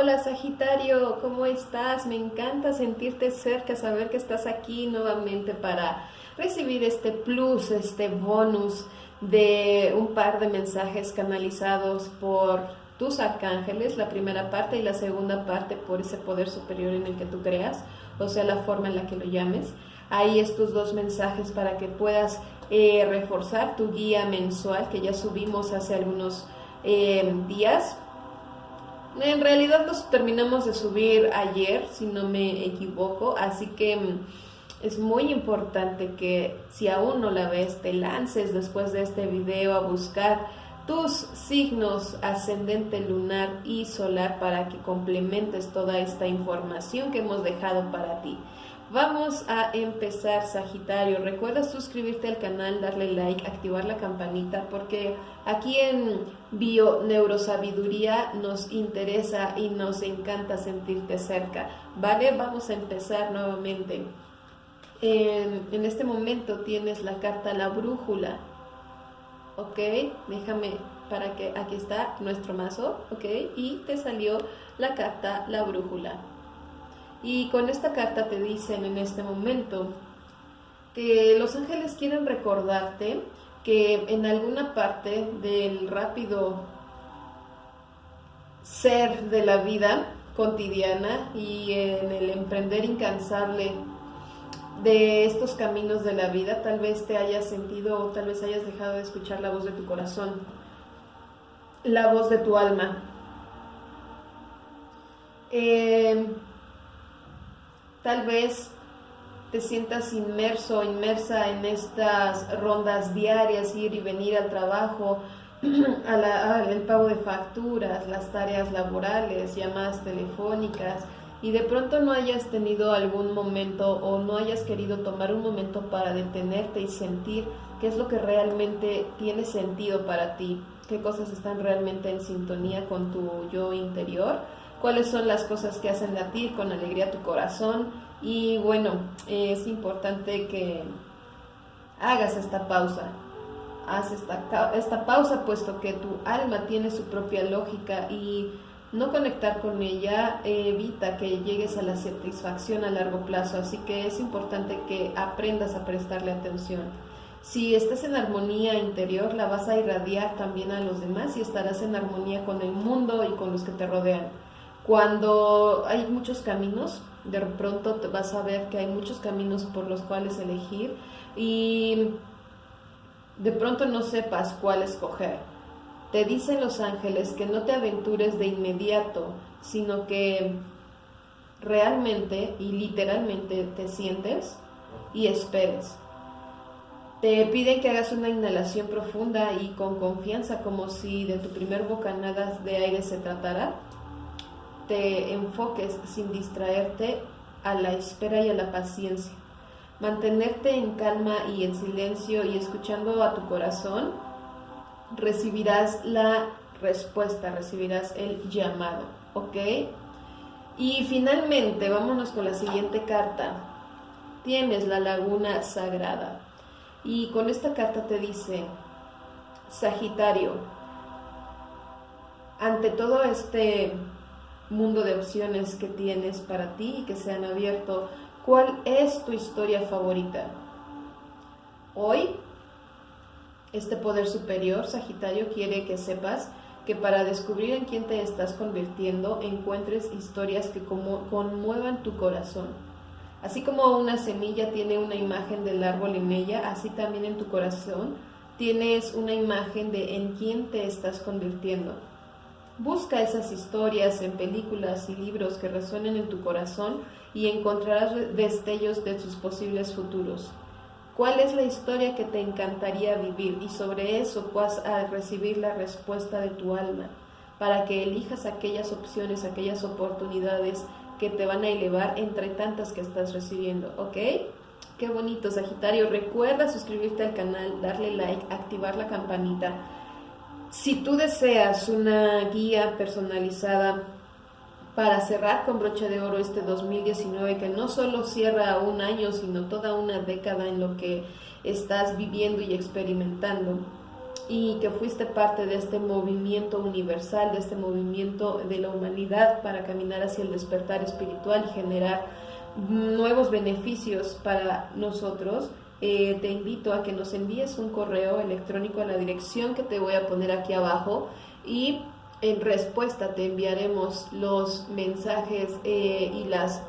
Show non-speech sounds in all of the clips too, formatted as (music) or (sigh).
Hola Sagitario, ¿cómo estás? Me encanta sentirte cerca, saber que estás aquí nuevamente para recibir este plus, este bonus de un par de mensajes canalizados por tus arcángeles, la primera parte y la segunda parte por ese poder superior en el que tú creas, o sea, la forma en la que lo llames. Ahí estos dos mensajes para que puedas eh, reforzar tu guía mensual que ya subimos hace algunos eh, días en realidad los terminamos de subir ayer, si no me equivoco, así que mm, es muy importante que si aún no la ves, te lances después de este video a buscar tus signos ascendente lunar y solar para que complementes toda esta información que hemos dejado para ti. Vamos a empezar, Sagitario. Recuerda suscribirte al canal, darle like, activar la campanita, porque aquí en Bio Neurosabiduría nos interesa y nos encanta sentirte cerca. ¿Vale? Vamos a empezar nuevamente. En, en este momento tienes la carta La Brújula. ¿Ok? Déjame para que aquí está nuestro mazo. ¿Ok? Y te salió la carta La Brújula. Y con esta carta te dicen en este momento que los ángeles quieren recordarte que en alguna parte del rápido ser de la vida cotidiana y en el emprender incansable de estos caminos de la vida, tal vez te hayas sentido o tal vez hayas dejado de escuchar la voz de tu corazón, la voz de tu alma. Eh, tal vez te sientas inmerso, inmersa en estas rondas diarias, ir y venir al trabajo, (clears throat) al pago de facturas, las tareas laborales, llamadas telefónicas, y de pronto no hayas tenido algún momento o no hayas querido tomar un momento para detenerte y sentir qué es lo que realmente tiene sentido para ti, qué cosas están realmente en sintonía con tu yo interior cuáles son las cosas que hacen latir con alegría tu corazón y bueno, es importante que hagas esta pausa, haz esta, esta pausa puesto que tu alma tiene su propia lógica y no conectar con ella evita que llegues a la satisfacción a largo plazo, así que es importante que aprendas a prestarle atención. Si estás en armonía interior, la vas a irradiar también a los demás y estarás en armonía con el mundo y con los que te rodean. Cuando hay muchos caminos, de pronto te vas a ver que hay muchos caminos por los cuales elegir y de pronto no sepas cuál escoger. Te dicen los ángeles que no te aventures de inmediato, sino que realmente y literalmente te sientes y esperes. Te piden que hagas una inhalación profunda y con confianza, como si de tu primer bocanada de aire se tratara te enfoques sin distraerte a la espera y a la paciencia. Mantenerte en calma y en silencio y escuchando a tu corazón, recibirás la respuesta, recibirás el llamado, ¿ok? Y finalmente, vámonos con la siguiente carta. Tienes la laguna sagrada. Y con esta carta te dice, Sagitario, ante todo este mundo de opciones que tienes para ti y que se han abierto. ¿Cuál es tu historia favorita? Hoy, este poder superior, Sagitario, quiere que sepas que para descubrir en quién te estás convirtiendo, encuentres historias que conmuevan tu corazón. Así como una semilla tiene una imagen del árbol en ella, así también en tu corazón tienes una imagen de en quién te estás convirtiendo. Busca esas historias en películas y libros que resuenen en tu corazón y encontrarás destellos de sus posibles futuros. ¿Cuál es la historia que te encantaría vivir? Y sobre eso vas a recibir la respuesta de tu alma para que elijas aquellas opciones, aquellas oportunidades que te van a elevar entre tantas que estás recibiendo, ¿ok? Qué bonito, Sagitario. Recuerda suscribirte al canal, darle like, activar la campanita si tú deseas una guía personalizada para cerrar con broche de oro este 2019, que no solo cierra un año, sino toda una década en lo que estás viviendo y experimentando, y que fuiste parte de este movimiento universal, de este movimiento de la humanidad para caminar hacia el despertar espiritual y generar nuevos beneficios para nosotros, eh, te invito a que nos envíes un correo electrónico a la dirección que te voy a poner aquí abajo y en respuesta te enviaremos los mensajes eh, y las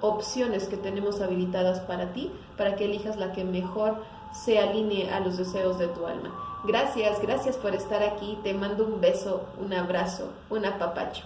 opciones que tenemos habilitadas para ti, para que elijas la que mejor se alinee a los deseos de tu alma. Gracias, gracias por estar aquí. Te mando un beso, un abrazo, un apapacho.